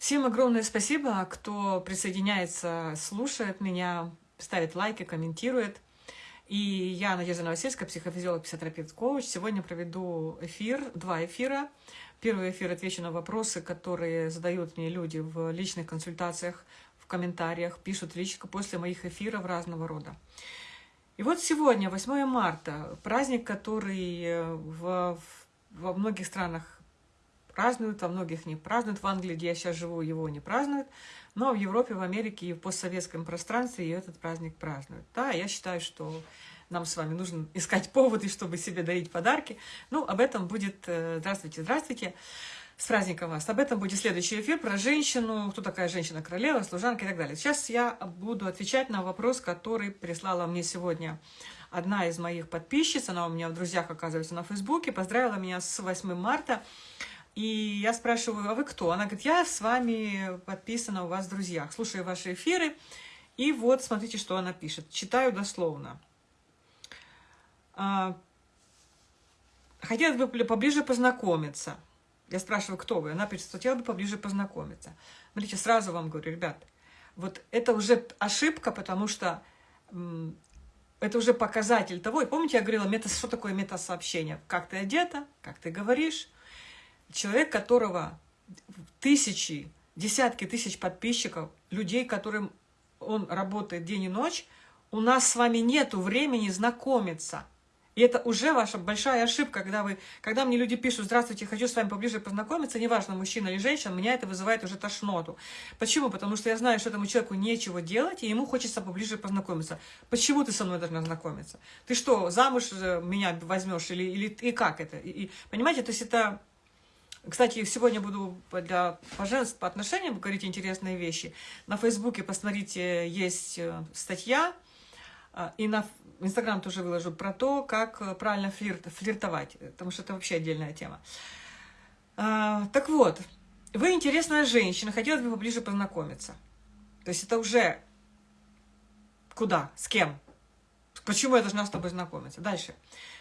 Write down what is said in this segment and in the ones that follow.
Всем огромное спасибо, кто присоединяется, слушает меня, ставит лайки, комментирует. И я, Надежда Новосельская, психофизиолог, психотерапевт, коуч. Сегодня проведу эфир, два эфира. Первый эфир отвечу на вопросы, которые задают мне люди в личных консультациях, в комментариях, пишут лично после моих эфиров разного рода. И вот сегодня, 8 марта, праздник, который в, во многих странах празднуют, во многих не празднуют. В Англии, где я сейчас живу, его не празднуют. Но в Европе, в Америке и в постсоветском пространстве и этот праздник празднуют. Да, я считаю, что нам с вами нужно искать поводы, чтобы себе дарить подарки. Ну, об этом будет... Э, здравствуйте, здравствуйте. С праздником вас. Об этом будет следующий эфир про женщину, кто такая женщина-королева, служанка и так далее. Сейчас я буду отвечать на вопрос, который прислала мне сегодня одна из моих подписчиц. Она у меня в друзьях, оказывается, на Фейсбуке. Поздравила меня с 8 марта. И я спрашиваю, а вы кто? Она говорит, я с вами подписана у вас в друзьях, слушаю ваши эфиры. И вот смотрите, что она пишет. Читаю дословно. А, хотелось бы поближе познакомиться. Я спрашиваю, кто вы? Она пишет, хотела бы поближе познакомиться. Смотрите, сразу вам говорю, ребят, вот это уже ошибка, потому что это уже показатель того. И помните, я говорила, мета, что такое метасообщение? Как ты одета, как ты говоришь, человек, которого тысячи, десятки тысяч подписчиков, людей, которым он работает день и ночь, у нас с вами нету времени знакомиться. И это уже ваша большая ошибка, когда, вы, когда мне люди пишут, здравствуйте, хочу с вами поближе познакомиться, неважно, мужчина или женщина, меня это вызывает уже тошноту. Почему? Потому что я знаю, что этому человеку нечего делать, и ему хочется поближе познакомиться. Почему ты со мной должна знакомиться? Ты что, замуж меня возьмешь или, или и как это? И, и, понимаете, то есть это кстати, сегодня буду для поженств по отношениям говорить интересные вещи. На Фейсбуке, посмотрите, есть э, статья, э, и на Инстаграм тоже выложу про то, как э, правильно флирт, флиртовать, потому что это вообще отдельная тема. Так вот, вы интересная женщина, хотелось бы поближе познакомиться. То есть это уже куда, с кем? Почему я должна с тобой знакомиться? Дальше.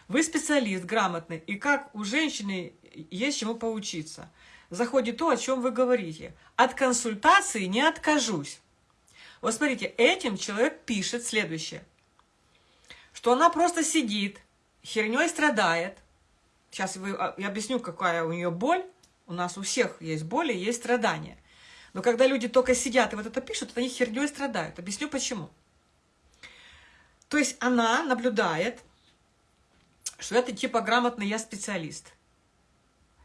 Вы специалист, грамотный, и как у женщины есть чему поучиться. Заходит то, о чем вы говорите. От консультации не откажусь. Вот смотрите, этим человек пишет следующее. Что она просто сидит, херней страдает. Сейчас а, я объясню, какая у нее боль. У нас у всех есть боли, есть страдания. Но когда люди только сидят и вот это пишут, они херней страдают. Объясню почему. То есть она наблюдает, что это типа грамотный я специалист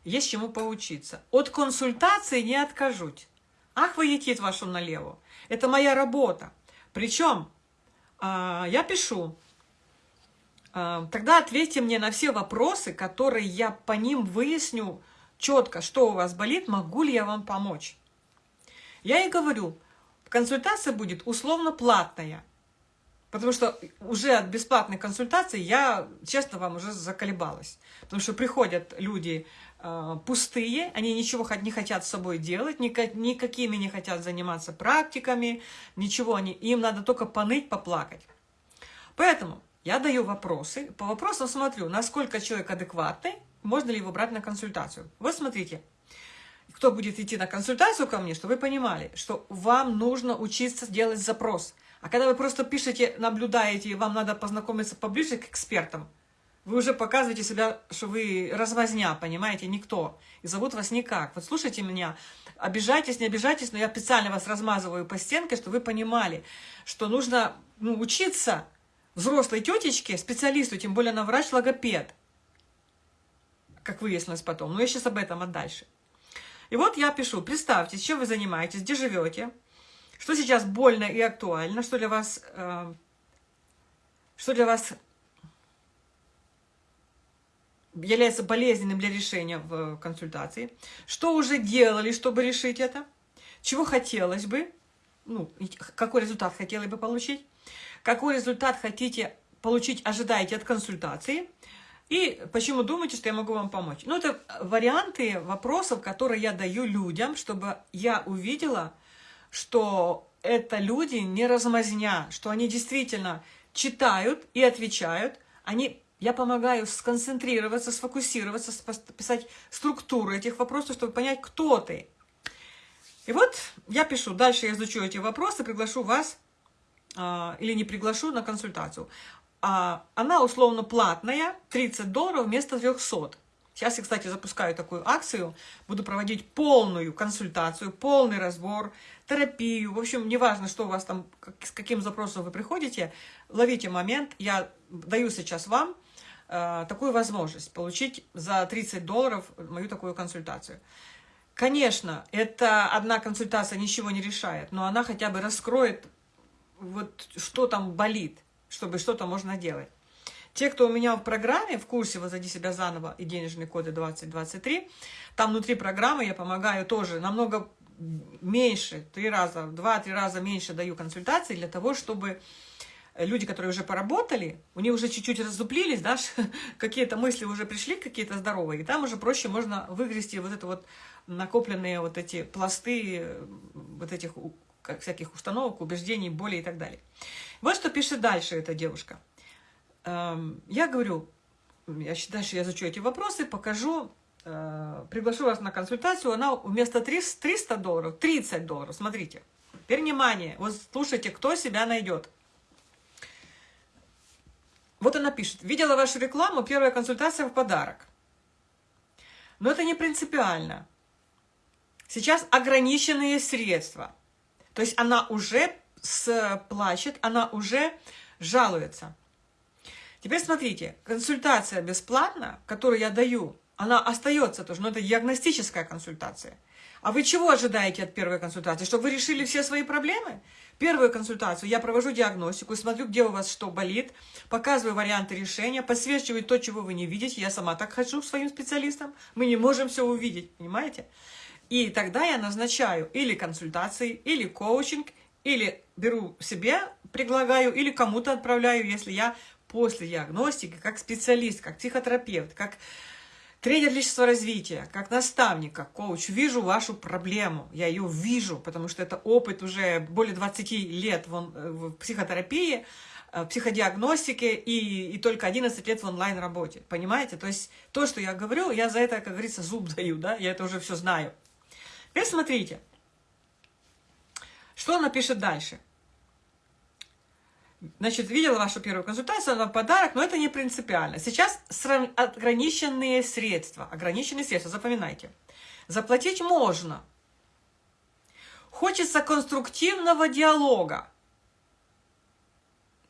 есть чему поучиться. От консультации не откажусь. Ах, вы етит вашу налево. Это моя работа. Причем э, я пишу, э, тогда ответьте мне на все вопросы, которые я по ним выясню четко, что у вас болит, могу ли я вам помочь. Я и говорю, консультация будет условно платная. Потому что уже от бесплатной консультации я, честно вам, уже заколебалась. Потому что приходят люди э, пустые, они ничего не хотят с собой делать, никак, никакими не хотят заниматься практиками, ничего они, им надо только поныть, поплакать. Поэтому я даю вопросы, по вопросам смотрю, насколько человек адекватный, можно ли его брать на консультацию. Вот смотрите, кто будет идти на консультацию ко мне, чтобы вы понимали, что вам нужно учиться делать запрос – а когда вы просто пишете, наблюдаете, вам надо познакомиться поближе к экспертам, вы уже показываете себя, что вы развозня, понимаете, никто. И зовут вас никак. Вот слушайте меня, обижайтесь, не обижайтесь, но я специально вас размазываю по стенке, чтобы вы понимали, что нужно ну, учиться взрослой тетечке, специалисту, тем более на врач-логопед, как выяснилось потом. Но я сейчас об этом, а дальше. И вот я пишу, представьте, чем вы занимаетесь, где живете, что сейчас больно и актуально, что для вас, э, что для вас является болезненным для решения в консультации, что уже делали, чтобы решить это, чего хотелось бы, ну, какой результат хотели бы получить, какой результат хотите получить, ожидаете от консультации, и почему думаете, что я могу вам помочь. Ну, это варианты вопросов, которые я даю людям, чтобы я увидела, что это люди не размазня, что они действительно читают и отвечают. Они, я помогаю сконцентрироваться, сфокусироваться, писать структуру этих вопросов, чтобы понять, кто ты. И вот я пишу, дальше я изучу эти вопросы, приглашу вас а, или не приглашу на консультацию. А, она условно платная, 30 долларов вместо 300. Сейчас я, кстати, запускаю такую акцию, буду проводить полную консультацию, полный разбор, терапию. В общем, неважно, что у вас там, с каким запросом вы приходите, ловите момент. Я даю сейчас вам э, такую возможность получить за 30 долларов мою такую консультацию. Конечно, это одна консультация ничего не решает, но она хотя бы раскроет, вот что там болит, чтобы что-то можно делать. Те, кто у меня в программе, в курсе «Возводи себя заново» и денежные коды 2023, там внутри программы я помогаю тоже намного меньше, три раза, два-три раза меньше даю консультаций для того, чтобы люди, которые уже поработали, у них уже чуть-чуть раздуплились, да, какие-то мысли уже пришли, какие-то здоровые, и там уже проще можно выгрести вот это вот накопленные вот эти пласты э, вот этих как, всяких установок, убеждений, боли и так далее. Вот что пишет дальше эта девушка. Я говорю, я, дальше я изучу эти вопросы, покажу, э, приглашу вас на консультацию, она вместо 300 долларов, 30 долларов, смотрите. Теперь внимание, вот слушайте, кто себя найдет. Вот она пишет, видела вашу рекламу, первая консультация в подарок. Но это не принципиально. Сейчас ограниченные средства. То есть она уже плачет, она уже жалуется. Теперь смотрите, консультация бесплатная, которую я даю, она остается тоже, но это диагностическая консультация. А вы чего ожидаете от первой консультации? Чтобы вы решили все свои проблемы? Первую консультацию я провожу диагностику, смотрю, где у вас что болит, показываю варианты решения, подсвечиваю то, чего вы не видите. Я сама так хочу к своим специалистам. Мы не можем все увидеть, понимаете? И тогда я назначаю или консультации, или коучинг, или беру себе, предлагаю, или кому-то отправляю, если я после диагностики, как специалист, как психотерапевт, как тренер личностного развития, как наставник, как коуч, вижу вашу проблему. Я ее вижу, потому что это опыт уже более 20 лет в, в психотерапии, в э, психодиагностике и, и только 11 лет в онлайн-работе. Понимаете? То есть то, что я говорю, я за это, как говорится, зуб даю, да? Я это уже все знаю. Теперь смотрите, что она пишет дальше. Значит, видела вашу первую консультацию, она подарок, но это не принципиально. Сейчас ограниченные средства, ограниченные средства, запоминайте. Заплатить можно. Хочется конструктивного диалога.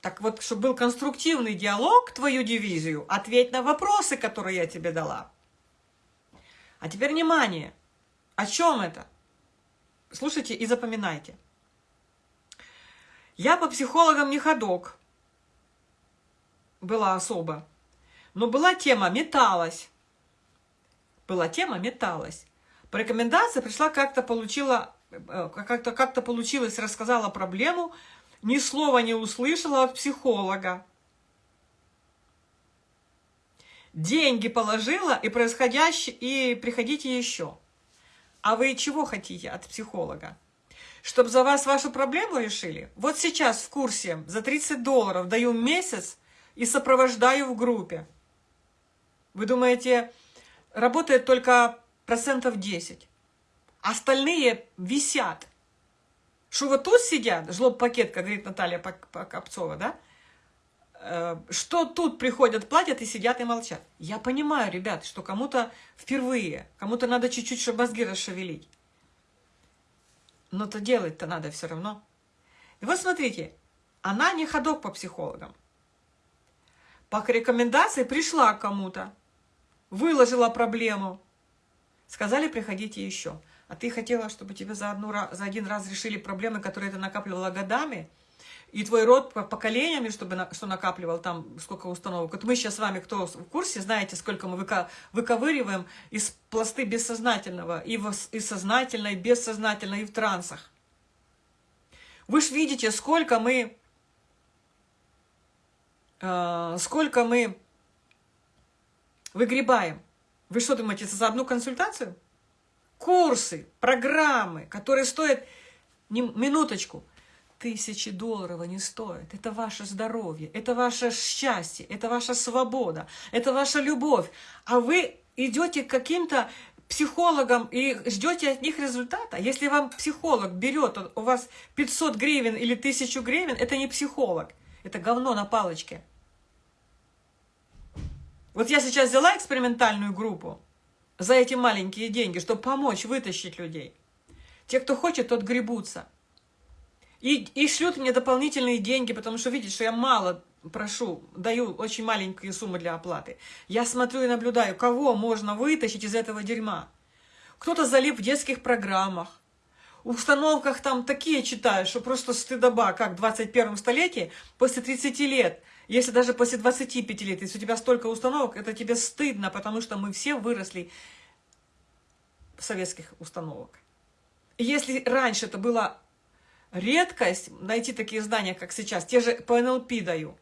Так вот, чтобы был конструктивный диалог, твою дивизию, ответь на вопросы, которые я тебе дала. А теперь внимание. О чем это? Слушайте и запоминайте. Я по психологам не ходок. Была особо. Но была тема «металась». Была тема «металась». По рекомендации пришла, как-то получила, э, как-то как, получилось, рассказала проблему, ни слова не услышала от психолога. Деньги положила и происходящее, и приходите еще. А вы чего хотите от психолога? Чтобы за вас вашу проблему решили? Вот сейчас в курсе за 30 долларов даю месяц и сопровождаю в группе. Вы думаете, работает только процентов 10? Остальные висят. Что вот тут сидят, жлоб-пакет, как говорит Наталья Копцова, да? Э, что тут приходят, платят и сидят и молчат. Я понимаю, ребят, что кому-то впервые, кому-то надо чуть-чуть, чтобы мозги расшевелить. Но то делать-то надо все равно. И вот смотрите, она не ходок по психологам. По рекомендации пришла к кому-то, выложила проблему, сказали, приходите еще. А ты хотела, чтобы тебе за, одну, за один раз решили проблемы, которые ты накапливала годами – и твой род по поколениями, чтобы на, что накапливал там сколько установок. Вот мы сейчас с вами, кто в курсе, знаете, сколько мы выка, выковыриваем из пласты бессознательного, и, в, и сознательно, и бессознательно, и в трансах. Вы же видите, сколько мы, э, сколько мы выгребаем. Вы что думаете, за одну консультацию? Курсы, программы, которые стоят, не, минуточку, тысячи долларов они стоят. Это ваше здоровье, это ваше счастье, это ваша свобода, это ваша любовь. А вы идете к каким-то психологам и ждете от них результата. Если вам психолог берет у вас 500 гривен или 1000 гривен, это не психолог, это говно на палочке. Вот я сейчас взяла экспериментальную группу за эти маленькие деньги, чтобы помочь вытащить людей. Те, кто хочет, тот гребутся. И, и шлют мне дополнительные деньги, потому что видят, что я мало прошу, даю очень маленькие суммы для оплаты. Я смотрю и наблюдаю, кого можно вытащить из этого дерьма. Кто-то залип в детских программах, установках там такие читают, что просто стыдоба, как в 21 столетии, после 30 лет, если даже после 25 лет, если у тебя столько установок, это тебе стыдно, потому что мы все выросли в советских установок. Если раньше это была редкость, найти такие знания, как сейчас, те же по НЛП даю,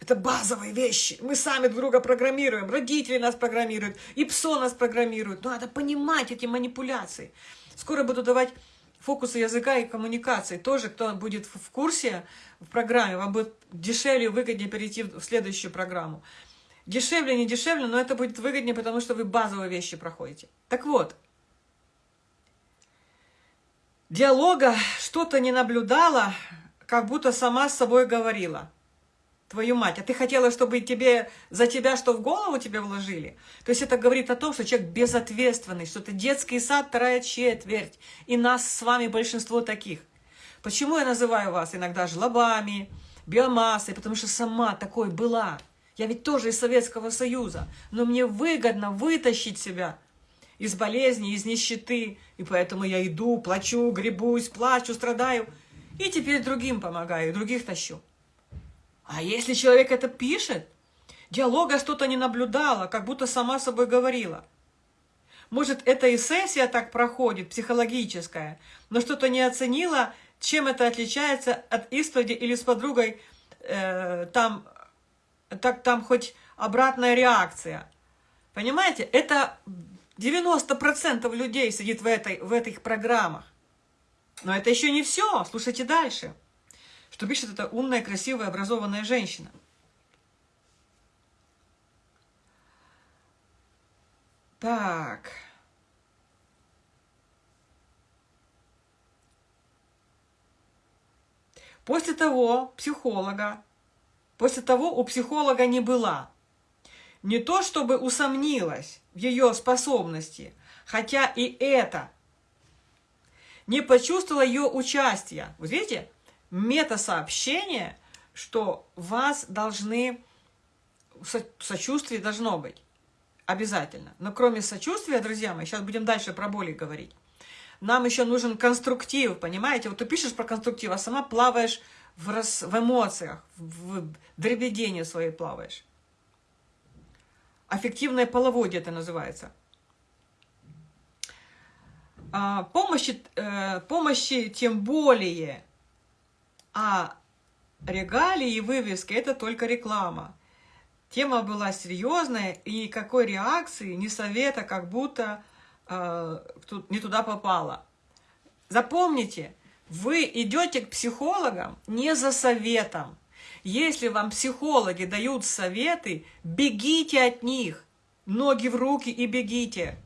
это базовые вещи. Мы сами друг друга программируем, родители нас программируют, и ПСО нас программируют. Но надо понимать эти манипуляции. Скоро буду давать фокусы языка и коммуникации. Тоже, кто будет в курсе в программе, вам будет дешевле и выгоднее перейти в следующую программу. Дешевле, не дешевле, но это будет выгоднее, потому что вы базовые вещи проходите. Так вот, диалога что-то не наблюдала, как будто сама с собой говорила твою мать, а ты хотела, чтобы тебе за тебя что в голову тебе вложили? То есть это говорит о том, что человек безответственный, что это детский сад, вторая четверть, и нас с вами большинство таких. Почему я называю вас иногда жлобами, биомассой? Потому что сама такой была. Я ведь тоже из Советского Союза, но мне выгодно вытащить себя из болезни, из нищеты, и поэтому я иду, плачу, гребусь, плачу, страдаю, и теперь другим помогаю, других тащу. А если человек это пишет, диалога что-то не наблюдала, как будто сама собой говорила. Может, это и сессия так проходит, психологическая, но что-то не оценила, чем это отличается от исповеди или с подругой, э, там, так, там хоть обратная реакция. Понимаете, это 90% людей сидит в, этой, в этих программах. Но это еще не все. Слушайте дальше что пишет эта умная, красивая, образованная женщина. Так. После того психолога, после того у психолога не была. Не то, чтобы усомнилась в ее способности, хотя и это. Не почувствовала ее участия. Вот видите, мета-сообщение, что вас должны... Сочувствие должно быть. Обязательно. Но кроме сочувствия, друзья мои, сейчас будем дальше про боли говорить, нам еще нужен конструктив, понимаете? Вот ты пишешь про конструктив, а сама плаваешь в, рас... в эмоциях, в дребедении своей плаваешь. Аффективное половодье это называется. А, помощи, э, помощи тем более а регалии и вывески – это только реклама. Тема была серьезная, и никакой реакции, ни совета, как будто э, не туда попало. Запомните, вы идете к психологам не за советом. Если вам психологи дают советы, бегите от них, ноги в руки и бегите.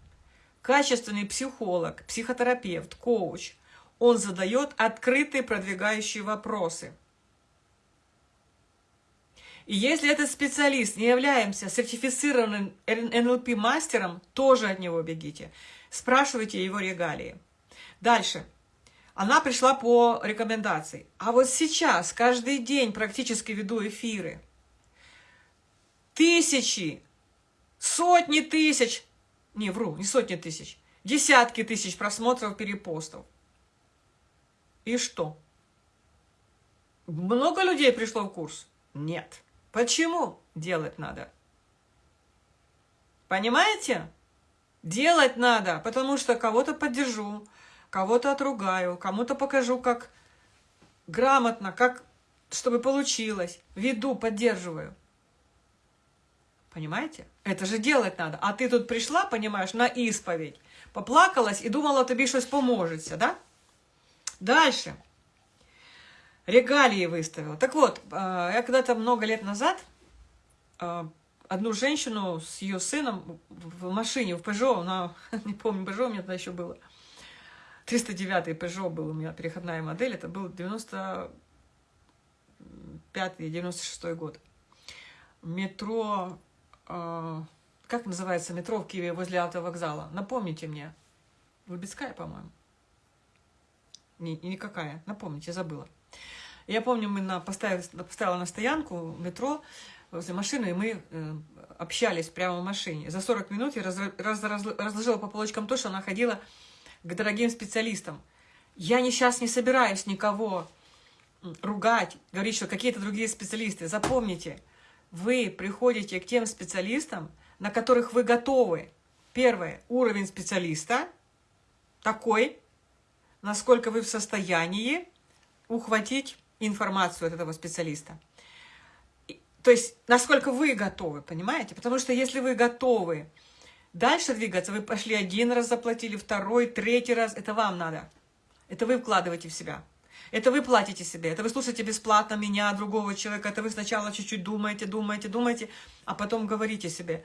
Качественный психолог, психотерапевт, коуч – он задает открытые продвигающие вопросы. И если этот специалист не является сертифицированным НЛП-мастером, тоже от него бегите. Спрашивайте его регалии. Дальше. Она пришла по рекомендации. А вот сейчас, каждый день практически веду эфиры. Тысячи, сотни тысяч, не вру, не сотни тысяч, десятки тысяч просмотров, перепостов. И что? Много людей пришло в курс? Нет. Почему? Делать надо. Понимаете? Делать надо, потому что кого-то поддержу, кого-то отругаю, кому-то покажу, как грамотно, как чтобы получилось. Веду, поддерживаю. Понимаете? Это же делать надо. А ты тут пришла, понимаешь, на исповедь, поплакалась и думала, тобі щось поможеться, да? Дальше. Регалии выставила. Так вот, э, я когда-то много лет назад э, одну женщину с ее сыном в машине, в Peugeot, она, не помню, Peugeot у меня тогда еще было, 309 Peugeot был у меня, переходная модель, это был 95-96 год. Метро, э, как называется метро в Киеве возле автовокзала? Напомните мне. Лубецкая, по-моему. Не, никакая, напомните, забыла. Я помню, мы на, поставили, поставила на стоянку метро возле машины, и мы э, общались прямо в машине. За 40 минут я раз, раз, раз, разложила по полочкам то, что она ходила к дорогим специалистам. Я не, сейчас не собираюсь никого ругать, говорить, что какие-то другие специалисты. Запомните, вы приходите к тем специалистам, на которых вы готовы. Первое, уровень специалиста такой, насколько вы в состоянии ухватить информацию от этого специалиста. То есть, насколько вы готовы, понимаете? Потому что если вы готовы дальше двигаться, вы пошли один раз заплатили, второй, третий раз, это вам надо. Это вы вкладываете в себя. Это вы платите себе, это вы слушаете бесплатно меня, другого человека, это вы сначала чуть-чуть думаете, думаете, думаете, а потом говорите себе,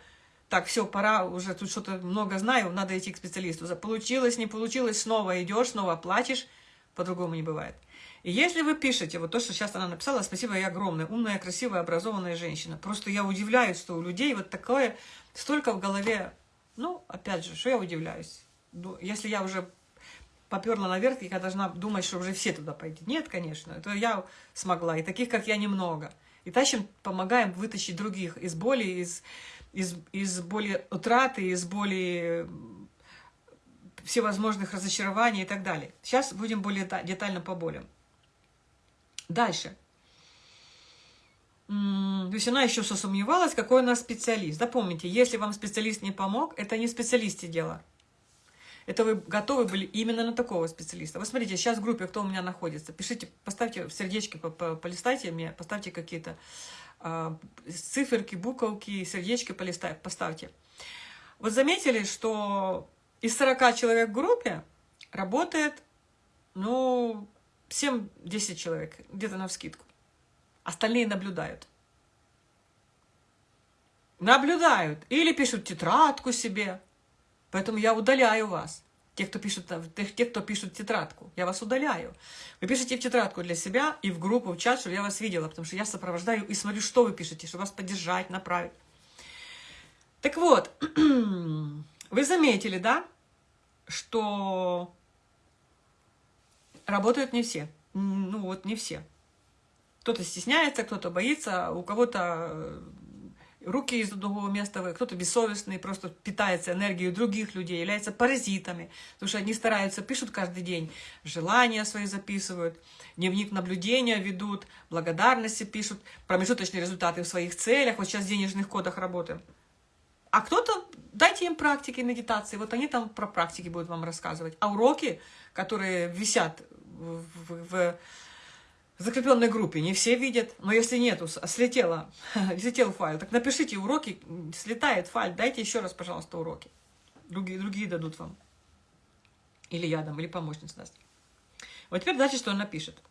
так, все, пора, уже тут что-то много знаю, надо идти к специалисту. Получилось, не получилось, снова идешь, снова платишь, по-другому не бывает. И если вы пишете, вот то, что сейчас она написала, спасибо, я огромная, умная, красивая, образованная женщина. Просто я удивляюсь, что у людей вот такое, столько в голове, ну, опять же, что я удивляюсь? Если я уже поперла наверх, я должна думать, что уже все туда пойти. Нет, конечно, это я смогла, и таких, как я, немного. И тащим, помогаем вытащить других из боли, из, из, из боли утраты, из боли всевозможных разочарований и так далее. Сейчас будем более детально по болям. Дальше. То есть она еще сомневалась, какой у нас специалист. Запомните, если вам специалист не помог, это не специалисте дело. Это вы готовы были именно на такого специалиста. Вы смотрите, сейчас в группе, кто у меня находится, пишите, поставьте сердечки, полистайте мне, поставьте какие-то э, циферки, буковки, сердечки полистай, поставьте. Вот заметили, что из 40 человек в группе работает, ну, 7-10 человек, где-то на вскидку. Остальные наблюдают. Наблюдают. Или пишут тетрадку себе. Поэтому я удаляю вас. Те, кто пишут, те, кто пишут тетрадку, я вас удаляю. Вы пишете в тетрадку для себя и в группу, в чат, чтобы я вас видела, потому что я сопровождаю и смотрю, что вы пишете, чтобы вас поддержать, направить. Так вот, вы заметили, да, что работают не все. Ну вот не все. Кто-то стесняется, кто-то боится, у кого-то э, руки из другого места, кто-то бессовестный, просто питается энергией других людей, является паразитами, потому что одни стараются, пишут каждый день, желания свои записывают, дневник наблюдения ведут, благодарности пишут, промежуточные результаты в своих целях, вот сейчас в денежных кодах работаем. А кто-то, дайте им практики медитации, вот они там про практики будут вам рассказывать. А уроки, которые висят в, в, в закрепленной группе, не все видят, но если нету, слетело, слетел файл, так напишите уроки, слетает файл, дайте еще раз, пожалуйста, уроки. Другие, другие дадут вам. Или я дам, или помощница даст. Вот теперь дальше, что он напишет.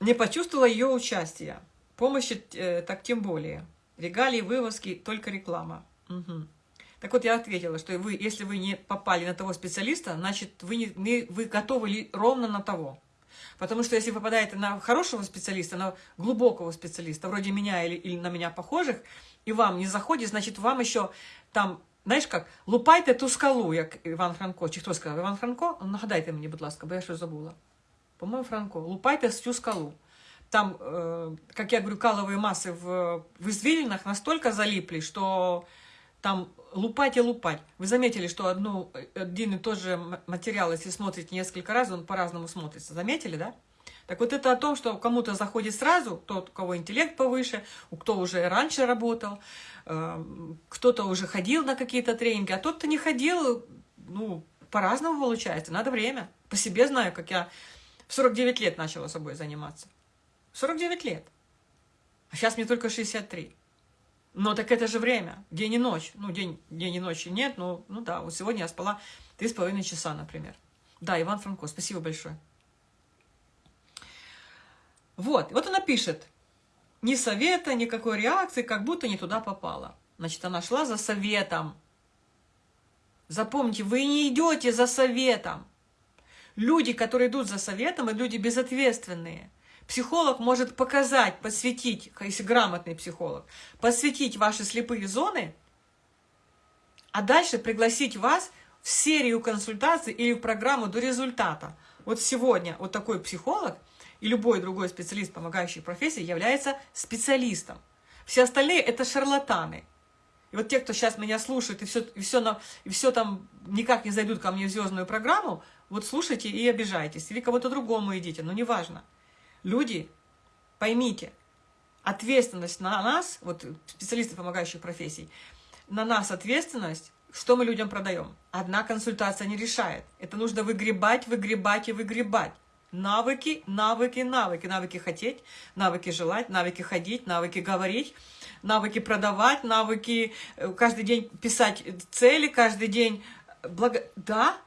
Не почувствовала ее участия. Помощи э, так тем более. Регалии, вывозки, только реклама. Угу. Так вот, я ответила, что вы, если вы не попали на того специалиста, значит, вы, не, не, вы готовы ли ровно на того. Потому что если вы попадаете на хорошего специалиста, на глубокого специалиста, вроде меня или, или на меня похожих, и вам не заходит, значит, вам еще там, знаєш як, лупайте ту скалу, як Іван Франко. Чи хто сказав? Іван Франко? Нагадайте мені, будь ласка, бо я щось забула. По-моєму, Франко. Лупайте цю скалу. Там, э, как я говорю, каловые массы в, в извилинах настолько залипли, что там лупать и лупать. Вы заметили, что одну, один и тот же материал, если смотрите несколько раз, он по-разному смотрится. Заметили, да? Так вот это о том, что кому-то заходит сразу, тот, у кого интеллект повыше, у кто уже раньше работал, э, кто-то уже ходил на какие-то тренинги, а тот, кто не ходил, ну, по-разному получается, надо время. По себе знаю, как я в 49 лет начала собой заниматься. 49 лет. А сейчас мне только 63. Но так это же время, день и ночь. Ну, день, день и ночи нет, но, ну да, вот сегодня я спала три с половиной часа, например. Да, Иван Франко, спасибо большое. Вот, вот она пишет. Ни совета, никакой реакции, как будто не туда попала. Значит, она шла за советом. Запомните, вы не идете за советом. Люди, которые идут за советом, это люди безответственные. Психолог может показать, посвятить, если грамотный психолог, посвятить ваши слепые зоны, а дальше пригласить вас в серию консультаций или в программу до результата. Вот сегодня вот такой психолог и любой другой специалист, помогающий профессии, является специалистом. Все остальные – это шарлатаны. И вот те, кто сейчас меня слушает, и все, и все, на, и все там никак не зайдут ко мне в звездную программу, вот слушайте и обижайтесь. Или кого-то другому идите, но неважно. Люди, поймите, ответственность на нас, вот специалисты помогающих профессий, на нас ответственность, что мы людям продаем. Одна консультация не решает. Это нужно выгребать, выгребать и выгребать. Навыки, навыки, навыки. Навыки хотеть, навыки желать, навыки ходить, навыки говорить, навыки продавать, навыки э, каждый день писать цели, каждый день... Благо... Да,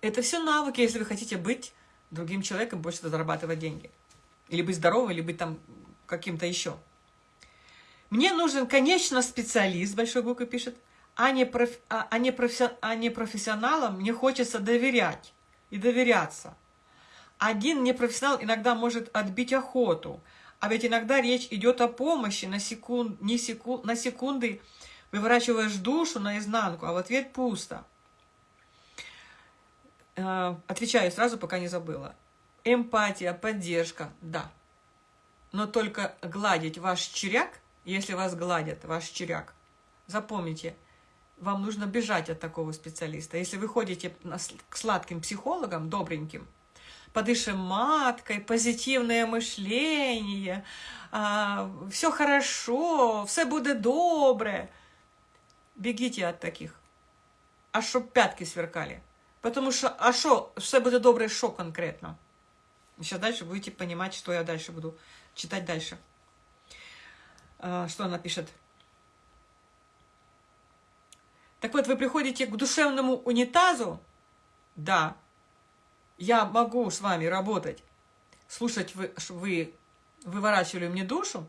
это все навыки, если вы хотите быть другим человеком, больше зарабатывать деньги. Или быть здоровым, или быть там каким-то еще. Мне нужен, конечно, специалист, большой буквы пишет, а не, проф, а, а, не профи, а не профессионалам мне хочется доверять и доверяться. Один непрофессионал иногда может отбить охоту, а ведь иногда речь идет о помощи на, секунд, не секунд, на секунды, выворачиваешь душу наизнанку, а в ответ пусто. Э, отвечаю сразу, пока не забыла. Эмпатия, поддержка, да. Но только гладить ваш черяк, если вас гладят, ваш черяк, запомните – вам нужно бежать от такого специалиста. Если вы ходите к сладким психологам, добреньким, подышим маткой, позитивное мышление, а, все хорошо, все будет добре. Бегите от таких. А чтоб пятки сверкали. Потому что, а что, все будет добре, что конкретно? Сейчас дальше будете понимать, что я дальше буду читать дальше. А, что она пишет? Так вот, вы приходите к душевному унитазу, да, я могу с вами работать, слушать вы, вы выворачивали мне душу,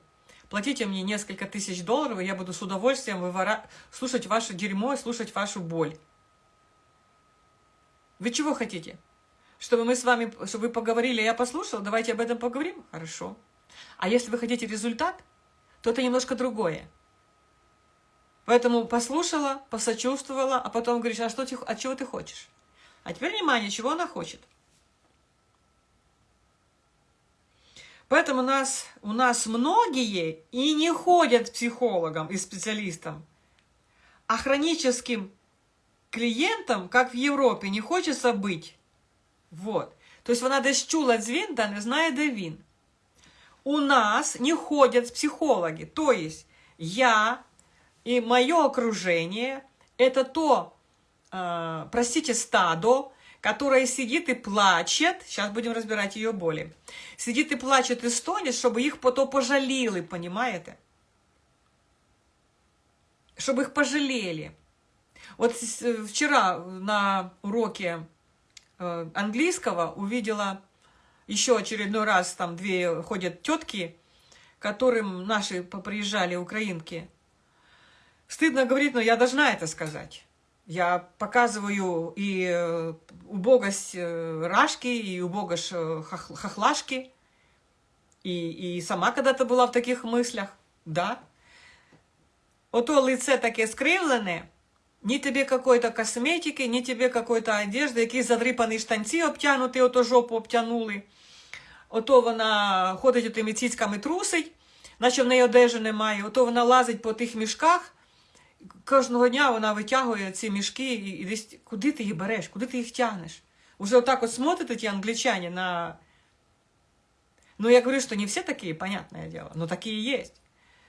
платите мне несколько тысяч долларов, и я буду с удовольствием вывора... слушать ваше дерьмо и слушать вашу боль. Вы чего хотите? Чтобы мы с вами, чтобы вы поговорили, я послушала, давайте об этом поговорим? Хорошо. А если вы хотите результат, то это немножко другое. Поэтому послушала, посочувствовала, а потом говоришь, а что ты, а чего ты хочешь? А теперь внимание, чего она хочет. Поэтому у нас, у нас многие и не ходят к психологам и специалистам, а хроническим клиентам, как в Европе, не хочется быть. Вот. То есть вона десь чула дзвін, да не знає, де він. У нас не ходят психологи. То есть я и мое окружение – это то, э, простите, стадо, которое сидит и плачет, сейчас будем разбирать ее боли, сидит и плачет и стонет, чтобы их потом пожалели, понимаете? Чтобы их пожалели. Вот вчера на уроке э, английского увидела еще очередной раз, там две ходят тетки, которым наши приезжали, украинки, Стыдно говорить, но я должна это сказать. Я показываю и э, убогость э, Рашки, и убогость э, Хохлашки. И, и сама когда-то была в таких мыслях, да. Ото лице таке скривлене, ні тобі какой-то косметики, ні тобі какой-то одежди, якісь задрипані штанці обтянуті, ото жопу обтянули. Ото вона ходить тими цицьками трусить, наче в неї одежі немає, ото вона лазить по тих мішках, кожного дня вона витягує ці мішки і, і десь куди ти їх береш, куди ти їх тягнеш? Уже отак от смотрите ті англичане на... Ну, я говорю, что не все такие, понятное дело, но такие есть.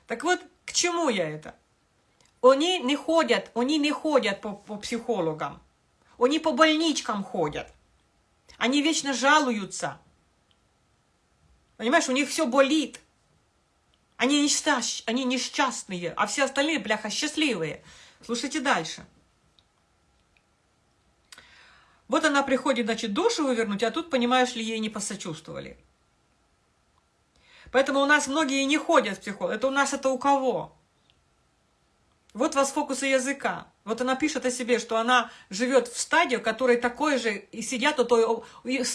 Так вот, к чему я это? Они не ходят, они не ходят по, по психологам. Они по больничкам ходят. Они вечно жалуются. Понимаешь, у них все болит. Они, несчаст... они несчастные, а все остальные, бляха, счастливые. Слушайте дальше. Вот она приходит, значит, душу вывернуть, а тут, понимаешь ли, ей не посочувствовали. Поэтому у нас многие не ходят в психолог. Это у нас это у кого? Вот вас фокусы языка. Вот она пишет о себе, что она живет в стадии, в которой такой же, и сидят, а то,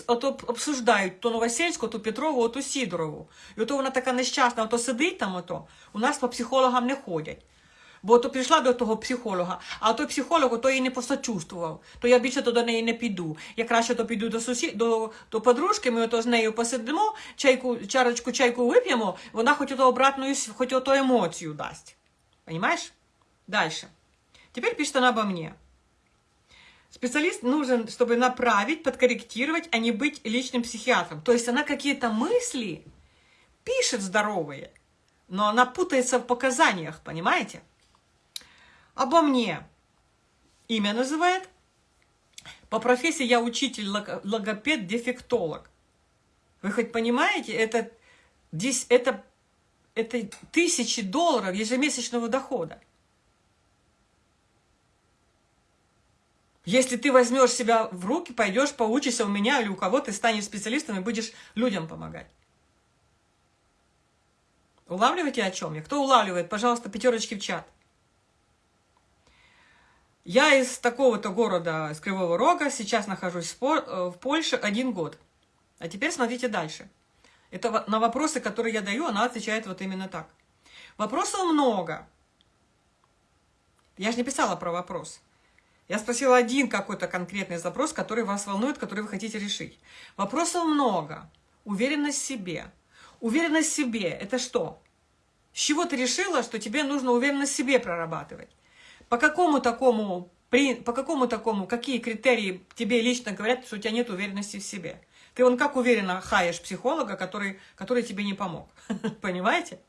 а то обсуждають то Новосельську, то Петрову, то Сидорову. І то вона така нещасна, то сидить там, ото. у нас по психологам не ходять. Бо то прийшла до того психолога, а той психолог то її не посочувствував, то я більше то до неї не піду. Я краще то піду до сусід, до, до подружки, ми ото з нею посидимо, чайку, чарочку чайку вип'ємо, вона хоч ото обратну, хоч ото емоцію дасть. Понимаешь? Дальше. Теперь пишет она обо мне. Специалист нужен, чтобы направить, подкорректировать, а не быть личным психиатром. То есть она какие-то мысли пишет здоровые, но она путается в показаниях, понимаете? Обо мне имя называет. По профессии я учитель, логопед, дефектолог. Вы хоть понимаете, это, это, это тысячи долларов ежемесячного дохода. Если ты возьмешь себя в руки, пойдешь, поучишься у меня или у кого, ты станешь специалистом и будешь людям помогать. Улавливаете, о чем я? Кто улавливает, пожалуйста, пятерочки в чат. Я из такого-то города, из Кривого Рога, сейчас нахожусь в Польше один год. А теперь смотрите дальше. Это на вопросы, которые я даю, она отвечает вот именно так. Вопросов много. Я же не писала про вопрос. Я спросила один какой-то конкретный запрос, который вас волнует, который вы хотите решить. Вопросов много. Уверенность в себе. Уверенность в себе – это что? С чего ты решила, что тебе нужно уверенность в себе прорабатывать? По какому такому, по какому такому, какие критерии тебе лично говорят, что у тебя нет уверенности в себе? Ты он как уверенно хаешь психолога, который, который тебе не помог. Понимаете?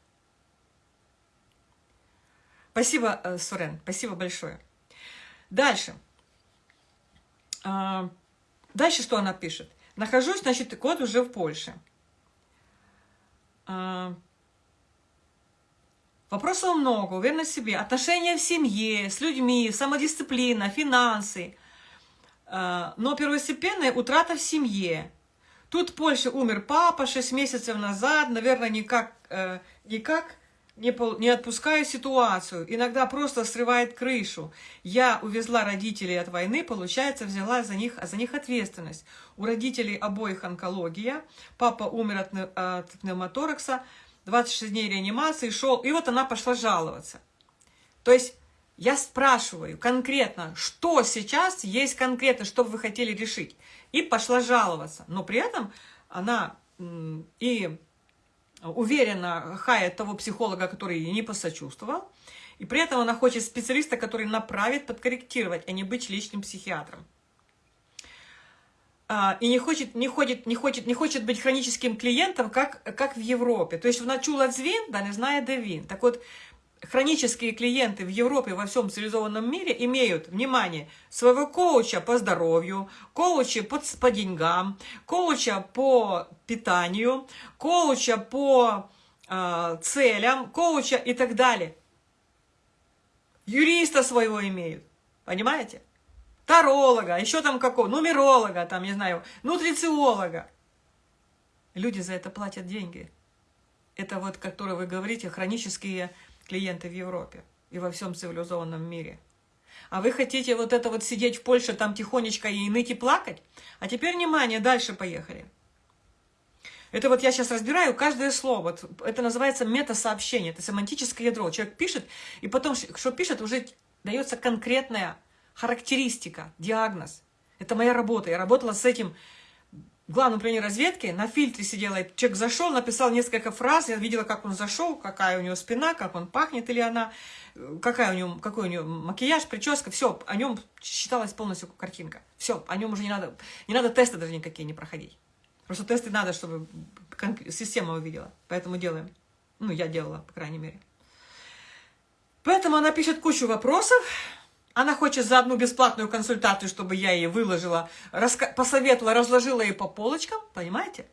Спасибо, э, Сурен, спасибо большое. Дальше. А, дальше что она пишет? Нахожусь, значит, год уже в Польше. А, вопросов много, уверенность в себе, отношения в семье, с людьми, самодисциплина, финансы. А, но первостепенная утрата в семье. Тут в Польше умер папа 6 месяцев назад, наверное, никак, э, никак не, не отпускаю ситуацию, иногда просто срывает крышу. Я увезла родителей от войны, получается, взяла за них, за них ответственность. У родителей обоих онкология, папа умер от, от пневмоторакса, 26 дней реанимации, шел, и вот она пошла жаловаться. То есть я спрашиваю конкретно, что сейчас есть конкретно, что вы хотели решить. И пошла жаловаться. Но при этом она и уверенно хает того психолога, который ей не посочувствовал, и при этом она хочет специалиста, который направит, подкорректировать, а не быть личным психиатром. А, и не хочет, не, хочет, не, хочет, не хочет быть хроническим клиентом, как, как в Европе. То есть вона чула дзвін, да не знает де. Так вот, хронические клиенты в Европе, во всем цивилизованном мире имеют, внимание, своего коуча по здоровью, коуча по, по деньгам, коуча по питанию, коуча по э, целям, коуча и так далее. Юриста своего имеют, понимаете? Таролога, еще там какого, нумеролога, там, не знаю, нутрициолога. Люди за это платят деньги. Это вот, которые вы говорите, хронические клиенты в Европе и во всем цивилизованном мире. А вы хотите вот это вот сидеть в Польше, там тихонечко и ныть и плакать? А теперь, внимание, дальше поехали. Это вот я сейчас разбираю каждое слово. Это называется метасообщение, это семантическое ядро. Человек пишет, и потом, что пишет, уже дается конкретная характеристика, диагноз. Это моя работа. Я работала с этим в главном управлении разведки, на фильтре сидела, человек зашел, написал несколько фраз, я видела, как он зашел, какая у него спина, как он пахнет или она, какая у него, какой у него макияж, прическа, все, о нем считалась полностью картинка. Все, о нем уже не надо, не надо тесты даже никакие не проходить. Просто тесты надо, чтобы система увидела, поэтому делаем. Ну, я делала, по крайней мере. Поэтому она пишет кучу вопросов, она хочет за одну бесплатную консультацию, чтобы я ей выложила, посоветовала, разложила ей по полочкам, понимаете?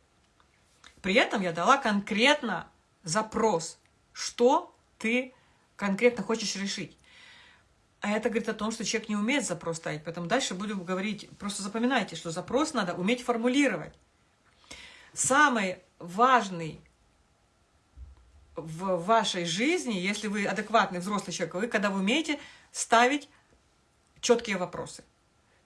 При этом я дала конкретно запрос, что ты конкретно хочешь решить. А это говорит о том, что человек не умеет запрос ставить. Поэтому дальше буду говорить, просто запоминайте, что запрос надо уметь формулировать. Самый важный в вашей жизни, если вы адекватный взрослый человек, вы когда вы умеете ставить четкие вопросы.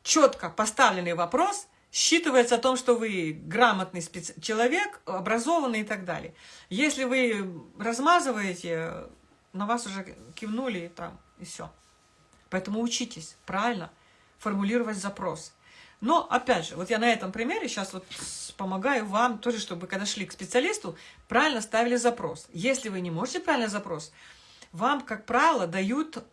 Четко поставленный вопрос считывается о том, что вы грамотный специ... человек, образованный и так далее. Если вы размазываете, на вас уже кивнули и там, и все. Поэтому учитесь правильно формулировать запрос. Но, опять же, вот я на этом примере сейчас вот помогаю вам тоже, чтобы когда шли к специалисту, правильно ставили запрос. Если вы не можете правильный запрос, вам, как правило, дают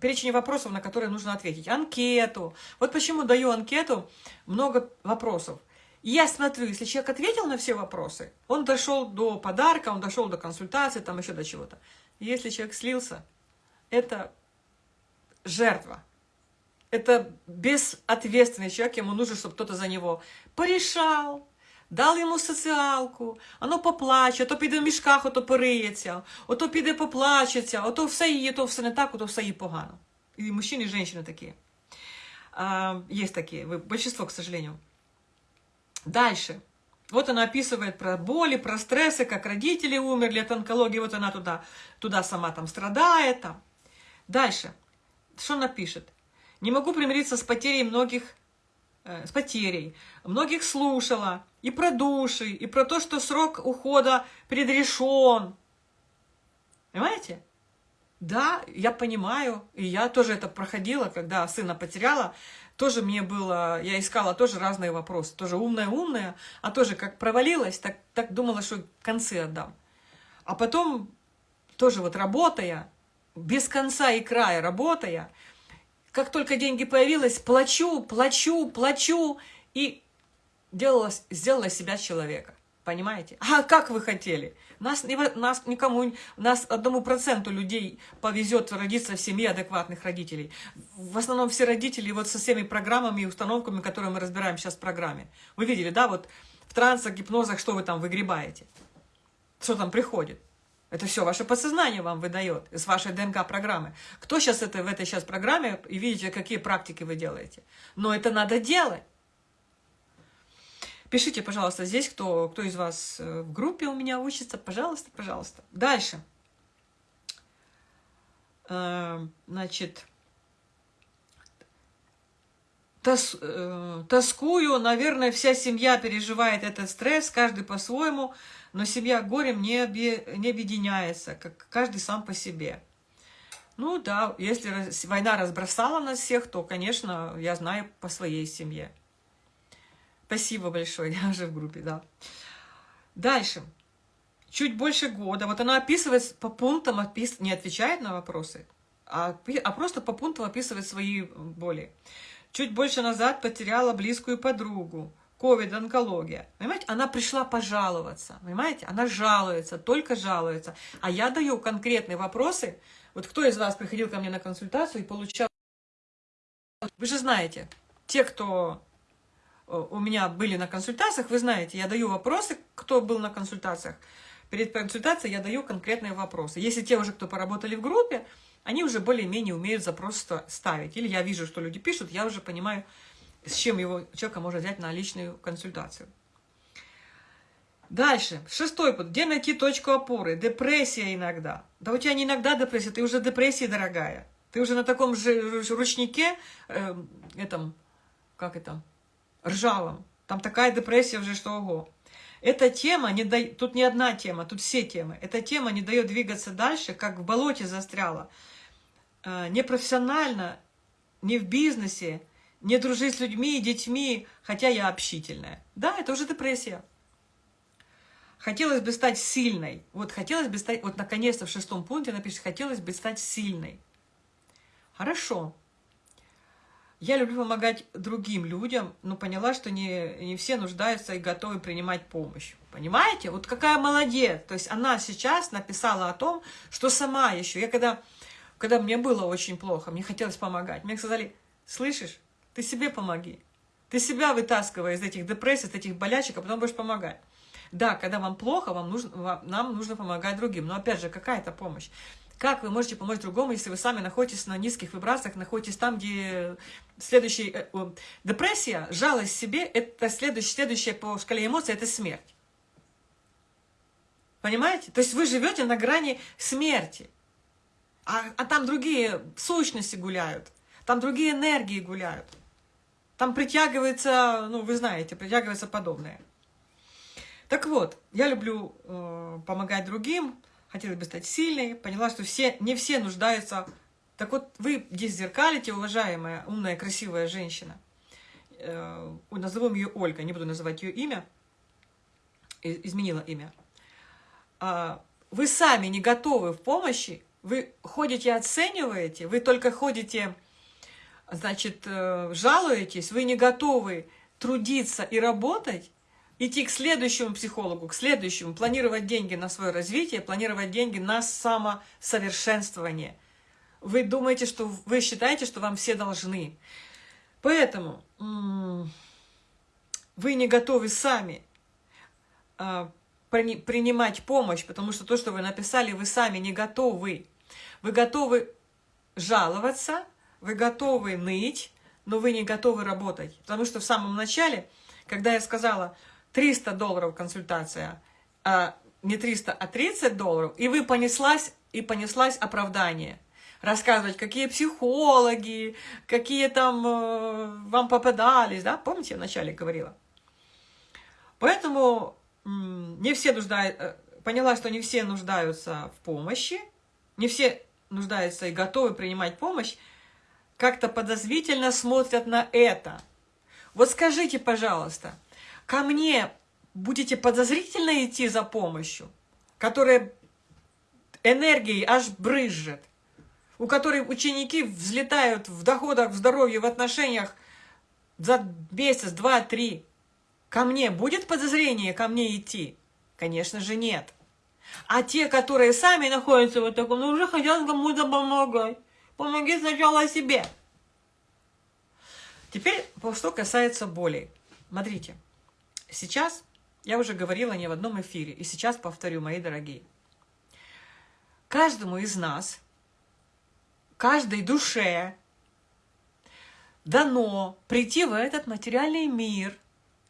перечень вопросов, на которые нужно ответить. Анкету. Вот почему даю анкету, много вопросов. Я смотрю, если человек ответил на все вопросы, он дошел до подарка, он дошел до консультации, там еще до чего-то. Если человек слился, это жертва. Это безответственный человек, ему нужно, чтобы кто-то за него порешал, дал йому соціалку, оно поплаче, ото піде в мішках, ото пориється, ото піде поплачеться, ото все її, то все не так, ото все їй погано. И мужчины, и женщины такие. А, есть такие, большинство, к сожалению. Дальше. Вот она описывает про боли, про стрессы, как родители умерли от онкологии, вот она туда, туда сама там страдает. Там. Дальше. Что она пишет? Не могу примириться с потерей многих, э, с потерей. Многих слушала. и про души, и про то, что срок ухода предрешен. Понимаете? Да, я понимаю, и я тоже это проходила, когда сына потеряла, тоже мне было, я искала тоже разные вопросы, тоже умная-умная, а тоже как провалилась, так, так думала, что концы отдам. А потом тоже вот работая, без конца и края работая, как только деньги появились, плачу, плачу, плачу, и делала, сделала себя человека. Понимаете? А как вы хотели? Нас, нас никому, нас одному проценту людей повезет родиться в семье адекватных родителей. В основном все родители вот со всеми программами и установками, которые мы разбираем сейчас в программе. Вы видели, да, вот в трансах, гипнозах, что вы там выгребаете? Что там приходит? Это все ваше подсознание вам выдает из вашей ДНК-программы. Кто сейчас это в этой сейчас программе, и видите, какие практики вы делаете. Но это надо делать. Пишите, пожалуйста, здесь, кто, кто из вас э, в группе у меня учится. Пожалуйста, пожалуйста. Дальше. Э, значит, тос, э, тоскую, наверное, вся семья переживает этот стресс, каждый по-своему но семья горем не, обе, не объединяется, как каждый сам по себе. Ну да, если война разбросала нас всех, то, конечно, я знаю по своей семье. Спасибо большое, я уже в группе, да. Дальше. Чуть больше года. Вот она описывает по пунктам, опис... не отвечает на вопросы, а, а просто по пунктам описывает свои боли. Чуть больше назад потеряла близкую подругу ковид, онкология. Понимаете, она пришла пожаловаться, понимаете, она жалуется, только жалуется. А я даю конкретные вопросы. Вот кто из вас приходил ко мне на консультацию и получал... Вы же знаете, те, кто у меня были на консультациях, вы знаете, я даю вопросы, кто был на консультациях. Перед консультацией я даю конкретные вопросы. Если те уже, кто поработали в группе, они уже более-менее умеют запрос ставить. Или я вижу, что люди пишут, я уже понимаю, с чем его человека можно взять на личную консультацию. Дальше. Шестой пункт. Где найти точку опоры? Депрессия иногда. Да у тебя не иногда депрессия, ты уже депрессия, дорогая. Ты уже на таком же ручнике, э, этом, как это, ржавом. Там такая депрессия уже, что ого. Эта тема, не да... тут не одна тема, тут все темы. Эта тема не дает двигаться дальше, как в болоте застряла. Э, непрофессионально, не в бизнесе, не дружить с людьми и детьми, хотя я общительная. Да, это уже депрессия. Хотелось бы стать сильной. Вот хотелось бы стать, вот наконец-то в шестом пункте напишет, хотелось бы стать сильной. Хорошо. Я люблю помогать другим людям, но поняла, что не, не все нуждаются и готовы принимать помощь. Понимаете? Вот какая молодец. То есть она сейчас написала о том, что сама еще. Я когда, когда мне было очень плохо, мне хотелось помогать. Мне сказали, слышишь, ты себе помоги. Ты себя вытаскивай из этих депрессий, из этих болячек, а потом будешь помогать. Да, когда вам плохо, вам нужно, вам, нам нужно помогать другим. Но опять же, какая-то помощь. Как вы можете помочь другому, если вы сами находитесь на низких вибрациях, находитесь там, где следующий... Э, депрессия, жалость себе, это следующая, следующая по шкале эмоций, это смерть. Понимаете? То есть вы живете на грани смерти. А, а там другие сущности гуляют. Там другие энергии гуляют. Там притягивается, ну, вы знаете, притягивается подобное. Так вот, я люблю э, помогать другим, хотела бы стать сильной, поняла, что все, не все нуждаются. Так вот, вы здесь зеркалите, уважаемая, умная, красивая женщина. Э, назовем ее Ольга, не буду называть ее имя, изменила имя. Э, вы сами не готовы в помощи, вы ходите, оцениваете, вы только ходите, значит, э, жалуетесь, вы не готовы трудиться и работать, идти к следующему психологу, к следующему, планировать деньги на свое развитие, планировать деньги на самосовершенствование. Вы думаете, что вы считаете, что вам все должны. Поэтому вы не готовы сами а, принимать помощь, потому что то, что вы написали, вы сами не готовы. Вы готовы жаловаться, вы готовы ныть, но вы не готовы работать. Потому что в самом начале, когда я сказала, 300 долларов консультация, а не 300, а 30 долларов, и вы понеслась, и понеслась оправдание. Рассказывать, какие психологи, какие там э, вам попадались, да? Помните, я вначале говорила? Поэтому не все нуждаются, э, поняла, что не все нуждаются в помощи, не все нуждаются и готовы принимать помощь, как-то подозрительно смотрят на это. Вот скажите, пожалуйста, ко мне будете подозрительно идти за помощью, которая энергией аж брызжет, у которой ученики взлетают в доходах, в здоровье, в отношениях за месяц, два, три. Ко мне будет подозрение ко мне идти? Конечно же нет. А те, которые сами находятся в таком, ну уже хотят кому-то помогать. Помоги сначала себе. Теперь, что касается болей. Смотрите, Сейчас, я уже говорила не в одном эфире, и сейчас повторю, мои дорогие. Каждому из нас, каждой душе дано прийти в этот материальный мир,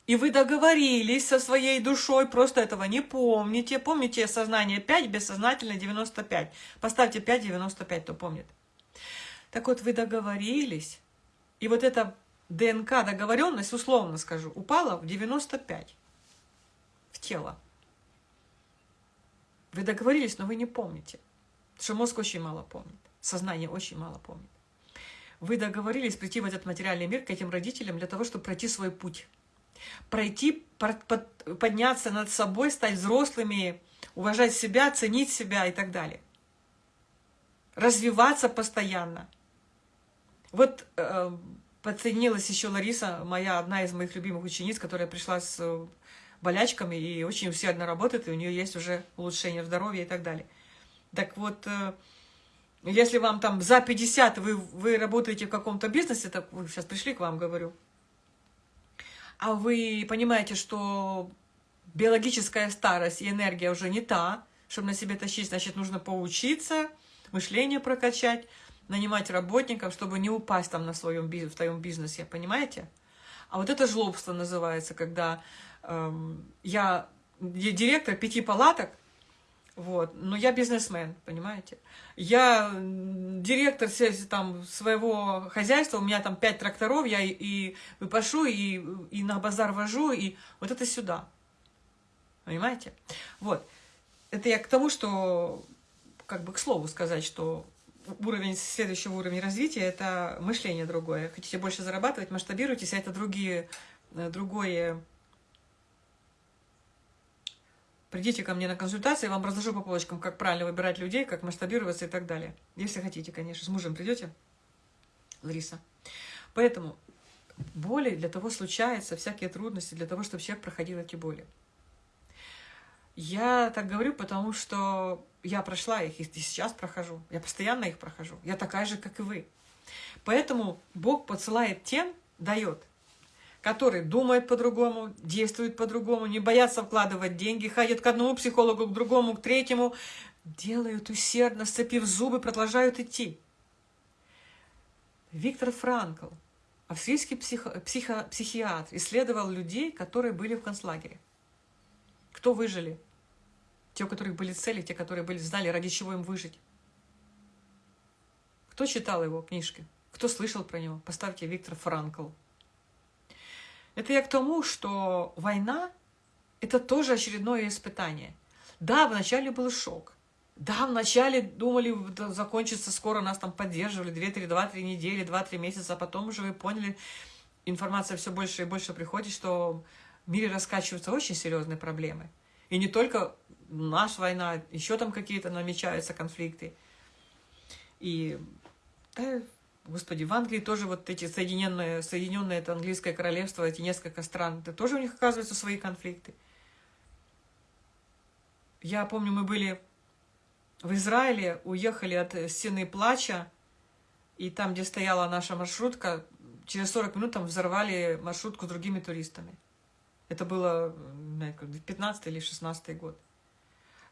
и вы договорились со своей душой, просто этого не помните. Помните сознание 5, бессознательно 95. Поставьте 5, 95, кто помнит. Так вот, вы договорились, и вот это ДНК, договоренность, условно скажу, упала в 95 в тело. Вы договорились, но вы не помните. Потому что мозг очень мало помнит, сознание очень мало помнит. Вы договорились прийти в этот материальный мир к этим родителям для того, чтобы пройти свой путь. Пройти, подняться над собой, стать взрослыми, уважать себя, ценить себя и так далее. Развиваться постоянно. Вот э, подсоединилась еще Лариса, моя одна из моих любимых учениц, которая пришла с э, болячками и очень усердно работает, и у нее есть уже улучшение здоровья и так далее. Так вот, э, если вам там за 50 вы, вы работаете в каком-то бизнесе, так вы сейчас пришли к вам, говорю, а вы понимаете, что биологическая старость и энергия уже не та, чтобы на себе тащить, значит, нужно поучиться, мышление прокачать, нанимать работников, чтобы не упасть там на своем, в твоем бизнесе, понимаете? А вот это жлобство называется, когда эм, я директор пяти палаток, вот, но я бизнесмен, понимаете? Я директор там, своего хозяйства, у меня там пять тракторов, я и, и выпашу, и, и на базар вожу, и вот это сюда. Понимаете? Вот. Это я к тому, что, как бы к слову сказать, что уровень следующего уровня развития – это мышление другое. Хотите больше зарабатывать, масштабируйтесь, а это другие, э, другое. Придите ко мне на консультации, я вам разложу по полочкам, как правильно выбирать людей, как масштабироваться и так далее. Если хотите, конечно. С мужем придете, Лариса. Поэтому боли для того случаются, всякие трудности, для того, чтобы человек проходил эти боли. Я так говорю, потому что я прошла их, и сейчас прохожу. Я постоянно их прохожу. Я такая же, как и вы. Поэтому Бог посылает тем, дает, которые думают по-другому, действуют по-другому, не боятся вкладывать деньги, ходят к одному психологу, к другому, к третьему, делают усердно, сцепив зубы, продолжают идти. Виктор Франкл, австрийский психо, психо, психиатр, исследовал людей, которые были в концлагере. Кто выжили? Те, у которых были цели, те, которые были, знали, ради чего им выжить. Кто читал его книжки? Кто слышал про него? Поставьте Виктор Франкл. Это я к тому, что война – это тоже очередное испытание. Да, вначале был шок. Да, вначале думали, закончится скоро, нас там поддерживали 2-3, 2-3 недели, 2-3 месяца, а потом уже вы поняли, информация все больше и больше приходит, что в мире раскачиваются очень серьезные проблемы. И не только наша война, еще там какие-то намечаются конфликты. И да, господи, в Англии тоже вот эти соединенные, соединенные это английское королевство, эти несколько стран, это тоже у них оказываются свои конфликты. Я помню, мы были в Израиле, уехали от стены плача, и там, где стояла наша маршрутка, через 40 минут там взорвали маршрутку с другими туристами. Это было 15 или 16 год.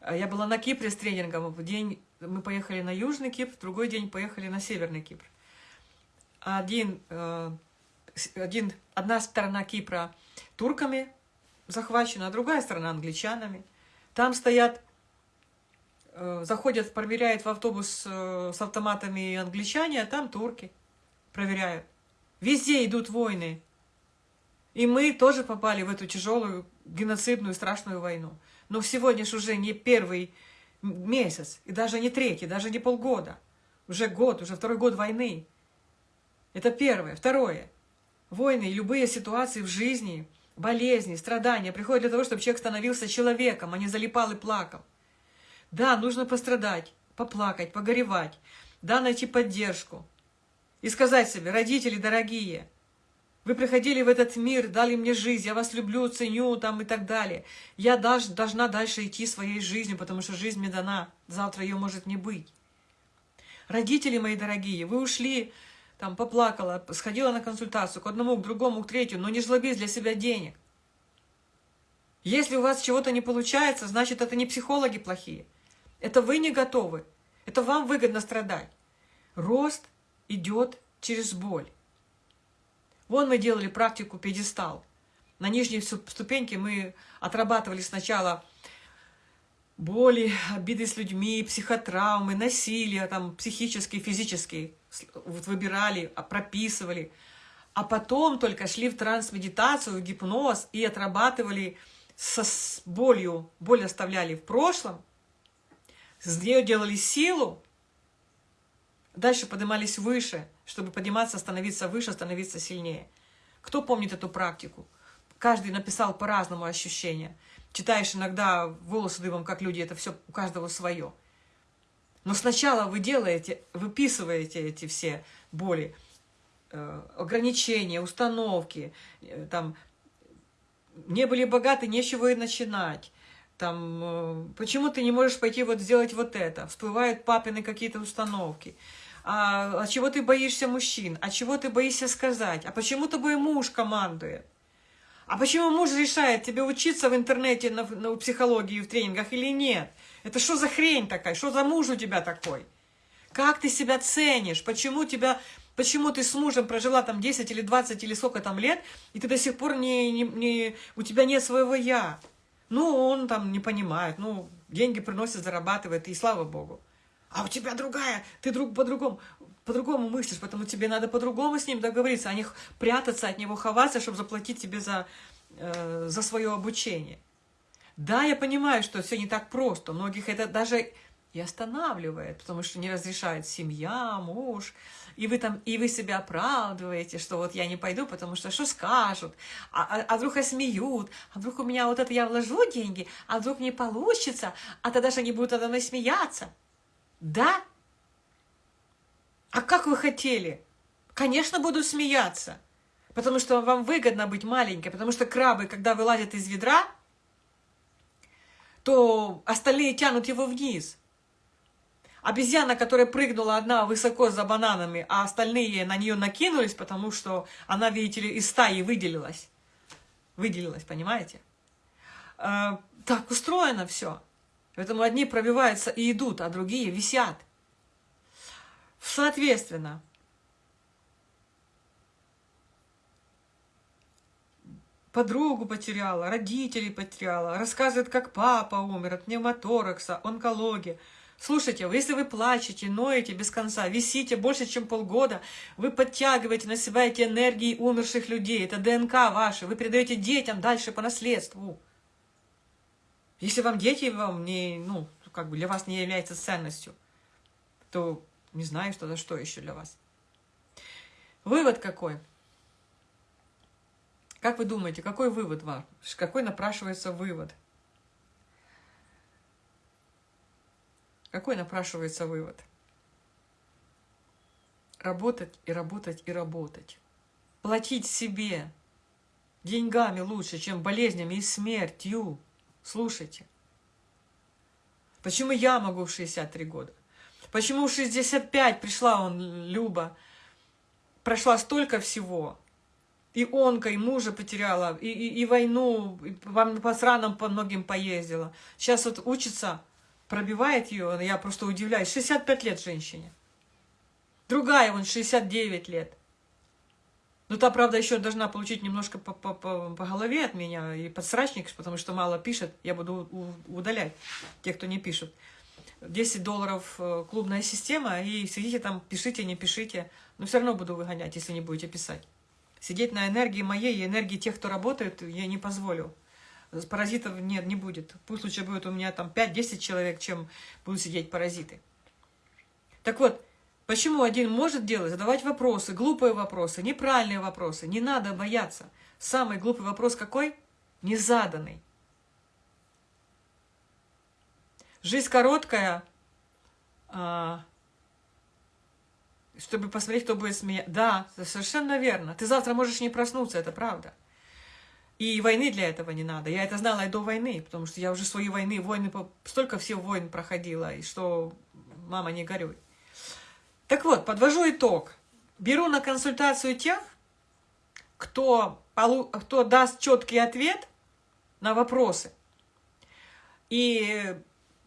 А я была на Кипре с тренингом. В день мы поехали на Южный Кипр, в другой день поехали на Северный Кипр. Один, э, один, одна сторона Кипра турками захвачена, а другая сторона англичанами. Там стоят, э, заходят, проверяют в автобус э, с автоматами англичане, а там турки проверяют. Везде идут войны. И мы тоже попали в эту тяжелую геноцидную страшную войну. Но сегодня же уже не первый месяц, и даже не третий, даже не полгода. Уже год, уже второй год войны. Это первое. Второе. Войны и любые ситуации в жизни, болезни, страдания приходят для того, чтобы человек становился человеком, а не залипал и плакал. Да, нужно пострадать, поплакать, погоревать. Да, найти поддержку. И сказать себе, родители дорогие, вы приходили в этот мир, дали мне жизнь, я вас люблю, ценю там и так далее. Я даже должна дальше идти своей жизнью, потому что жизнь мне дана, завтра ее может не быть. Родители мои дорогие, вы ушли, там поплакала, сходила на консультацию к одному, к другому, к третьему, но не жлобись для себя денег. Если у вас чего-то не получается, значит, это не психологи плохие. Это вы не готовы. Это вам выгодно страдать. Рост идет через боль. Вон мы делали практику пьедестал. На нижней ступеньке мы отрабатывали сначала боли, обиды с людьми, психотравмы, насилие, там, психические, физические. Вот выбирали, а, прописывали. А потом только шли в трансмедитацию, в гипноз и отрабатывали со, с болью. Боль оставляли в прошлом, с нее делали силу, дальше поднимались выше – чтобы подниматься, становиться выше, становиться сильнее. Кто помнит эту практику? Каждый написал по-разному ощущения. Читаешь иногда волосы дыбом, как люди, это все у каждого свое. Но сначала вы делаете, выписываете эти все боли, э, ограничения, установки, э, там, не были богаты, нечего и начинать. Там, э, почему ты не можешь пойти вот сделать вот это? Всплывают папины какие-то установки а, а чего ты боишься мужчин, а чего ты боишься сказать, а почему тобой муж командует, а почему муж решает тебе учиться в интернете на, на психологии в тренингах или нет. Это что за хрень такая, что за муж у тебя такой? Как ты себя ценишь, почему тебя... Почему ты с мужем прожила там 10 или 20 или сколько там лет, и ты до сих пор не, не, не, у тебя нет своего «я»? Ну, он там не понимает, ну, деньги приносит, зарабатывает, и слава богу а у тебя другая, ты друг по-другому по-другому мыслишь, поэтому тебе надо по-другому с ним договориться, а не прятаться от него, ховаться, чтобы заплатить тебе за, э, за свое обучение. Да, я понимаю, что все не так просто, многих это даже и останавливает, потому что не разрешает семья, муж, и вы там, и вы себя оправдываете, что вот я не пойду, потому что что скажут, а, а, а вдруг осмеют, а вдруг у меня вот это я вложу деньги, а вдруг не получится, а тогда же они будут надо мной смеяться. Да? А как вы хотели? Конечно, буду смеяться. Потому что вам выгодно быть маленькой. Потому что крабы, когда вылазят из ведра, то остальные тянут его вниз. Обезьяна, которая прыгнула одна высоко за бананами, а остальные на нее накинулись, потому что она, видите ли, из стаи выделилась. Выделилась, понимаете? Э, так устроено все. Поэтому одни пробиваются и идут, а другие висят. Соответственно, подругу потеряла, родителей потеряла, рассказывает, как папа умер от пневмоторакса, онкологии. Слушайте, если вы плачете, ноете без конца, висите больше, чем полгода, вы подтягиваете на себя эти энергии умерших людей, это ДНК ваши, вы передаете детям дальше по наследству. Если вам дети вам не, ну, как бы для вас не является ценностью, то не знаю, что за что еще для вас. Вывод какой? Как вы думаете, какой вывод вам? Какой напрашивается вывод? Какой напрашивается вывод? Работать и работать и работать. Платить себе деньгами лучше, чем болезнями и смертью. Слушайте. Почему я могу в 63 года? Почему в 65 пришла он, Люба, прошла столько всего? И онка, и мужа потеряла, и, и, и войну, и по, по странам по многим поездила. Сейчас вот учится пробивает ее, я просто удивляюсь. 65 лет женщине. Другая, вон, 69 лет. Ну, та, правда, еще должна получить немножко по, по, по, по голове от меня и подсрачник, потому что мало пишет. Я буду удалять тех, кто не пишет. 10 долларов э, клубная система, и сидите там, пишите, не пишите. Но все равно буду выгонять, если не будете писать. Сидеть на энергии моей и энергии тех, кто работает, я не позволю паразитов нет, не будет. Пусть лучше будет у меня там 5-10 человек, чем будут сидеть паразиты. Так вот, почему один может делать? Задавать вопросы, глупые вопросы, неправильные вопросы. Не надо бояться. Самый глупый вопрос какой? Незаданный. Жизнь короткая, а, чтобы посмотреть, кто будет смеяться. Да, совершенно верно. Ты завтра можешь не проснуться, это правда. И войны для этого не надо. Я это знала и до войны, потому что я уже свои войны, войны, столько всех войн проходила, и что, мама, не горюй. Так вот, подвожу итог. Беру на консультацию тех, кто, кто даст четкий ответ на вопросы. И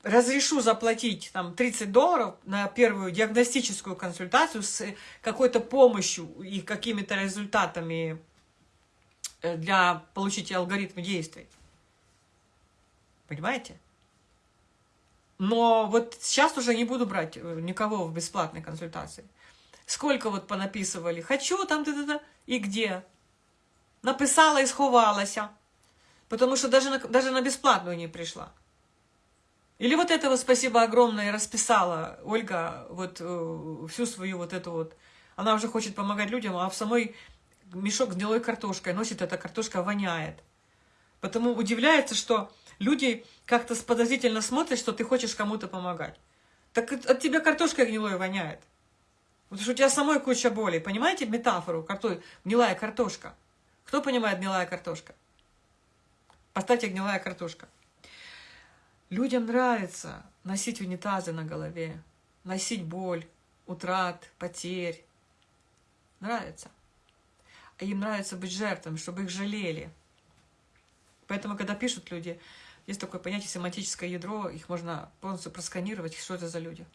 разрешу заплатить там 30 долларов на первую диагностическую консультацию с какой-то помощью и какими-то результатами Э, для получить алгоритм действий. Понимаете? Но вот сейчас уже не буду брать э, никого в бесплатной консультации. Сколько вот понаписывали, хочу там, да, да, да, и где? Написала и сховалася, потому что даже на, даже на бесплатную не пришла. Или вот этого спасибо огромное расписала Ольга вот э, всю свою вот эту вот, она уже хочет помогать людям, а в самой мешок с гнилой картошкой носит, эта картошка воняет. Потому удивляется, что люди как-то подозрительно смотрят, что ты хочешь кому-то помогать. Так от тебя картошка гнилой воняет. Потому что у тебя самой куча боли. Понимаете метафору? Гнилая картошка. Кто понимает гнилая картошка? Поставьте гнилая картошка. Людям нравится носить унитазы на голове, носить боль, утрат, потерь. Нравится им нравится быть жертвами, чтобы их жалели. Поэтому, когда пишут люди, есть такое понятие семантическое ядро, их можно полностью просканировать, что это за люди.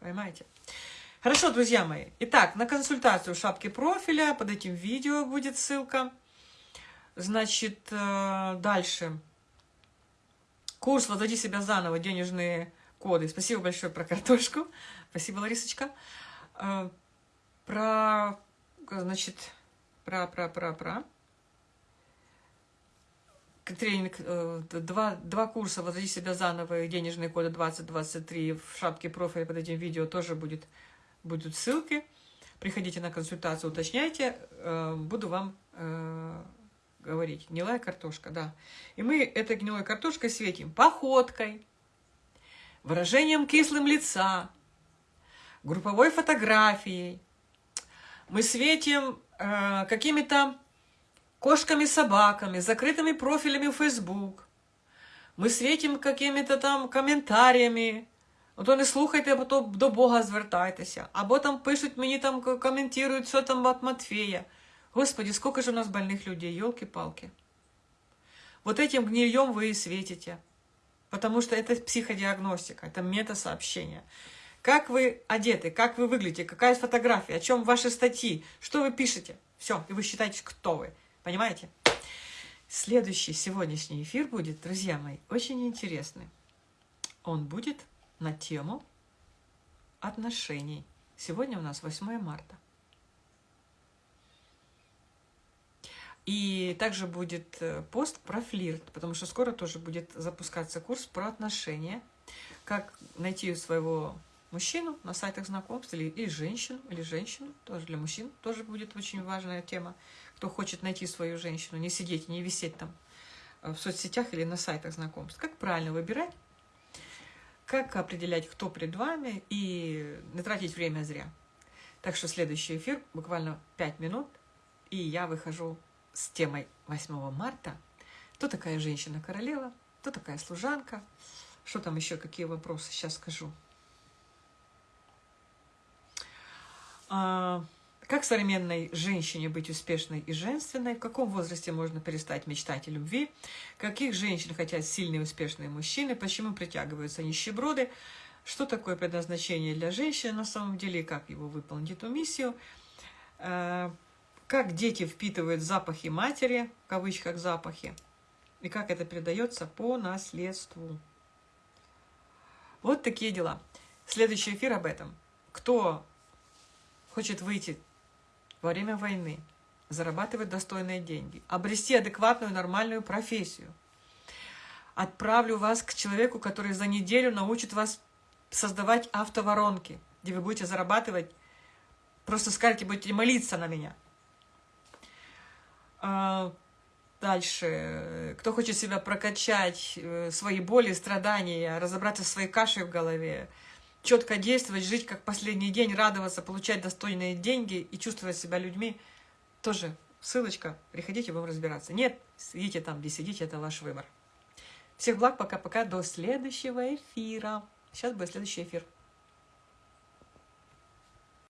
Понимаете? Хорошо, друзья мои. Итак, на консультацию шапки профиля, под этим видео будет ссылка. Значит, э, дальше. Курс «Возоди себя заново. Денежные коды». Спасибо большое про картошку. Спасибо, Ларисочка. Э, про, значит, Пра-пра-пра-пра. Тренинг, э, два, два курса «Возрази себя заново» и денежные коды 2023 в шапке профиля под этим видео тоже будет, будут ссылки. Приходите на консультацию, уточняйте, э, буду вам э, говорить. Гнилая картошка, да. И мы этой гнилой картошкой светим походкой, выражением кислым лица, групповой фотографией. Мы светим Э, какими-то кошками-собаками, закрытыми профилями в Facebook. Ми светим какими-то там коментарями. Ото не слухайте, або то до Бога звертайтеся. Або там пишуть мені, там коментують, що там от Матфея. Господи, сколько же у нас больных людей, елки-палки. Вот этим гнильем вы и светите. Потому что это психодиагностика, это мета-сообщение. Как вы одеты, как вы выглядите, какая фотография, о чем ваши статьи, что вы пишете. Все, и вы считаете, кто вы. Понимаете? Следующий сегодняшний эфир будет, друзья мои, очень интересный. Он будет на тему отношений. Сегодня у нас 8 марта. И также будет э, пост про флирт, потому что скоро тоже будет запускаться курс про отношения, как найти своего мужчину на сайтах знакомств, или, или женщину, или женщину, тоже для мужчин тоже будет очень важная тема, кто хочет найти свою женщину, не сидеть, не висеть там э, в соцсетях или на сайтах знакомств. Как правильно выбирать, как определять, кто перед вами, и не тратить время зря. Так что следующий эфир, буквально 5 минут, и я выхожу с темой 8 марта. Кто такая женщина-королева, кто такая служанка, что там еще, какие вопросы, сейчас скажу. А, как современной женщине быть успешной и женственной? В каком возрасте можно перестать мечтать о любви? Каких женщин хотят сильные успешные мужчины? Почему притягиваются нищеброды? Что такое предназначение для женщины на самом деле и как его выполнить эту миссию? А, как дети впитывают запахи матери, в кавычках запахи, и как это передается по наследству. Вот такие дела. Следующий эфир об этом. Кто хочет выйти во время войны, зарабатывать достойные деньги, обрести адекватную нормальную профессию, отправлю вас к человеку, который за неделю научит вас создавать автоворонки, где вы будете зарабатывать, просто скажете, будете молиться на меня. А, дальше. Кто хочет себя прокачать, э, свои боли, страдания, разобраться в своей каше в голове, четко действовать, жить как последний день, радоваться, получать достойные деньги и чувствовать себя людьми, тоже ссылочка, приходите, будем разбираться. Нет, сидите там, где сидите, это ваш выбор. Всех благ, пока-пока, до следующего эфира. Сейчас будет следующий эфир.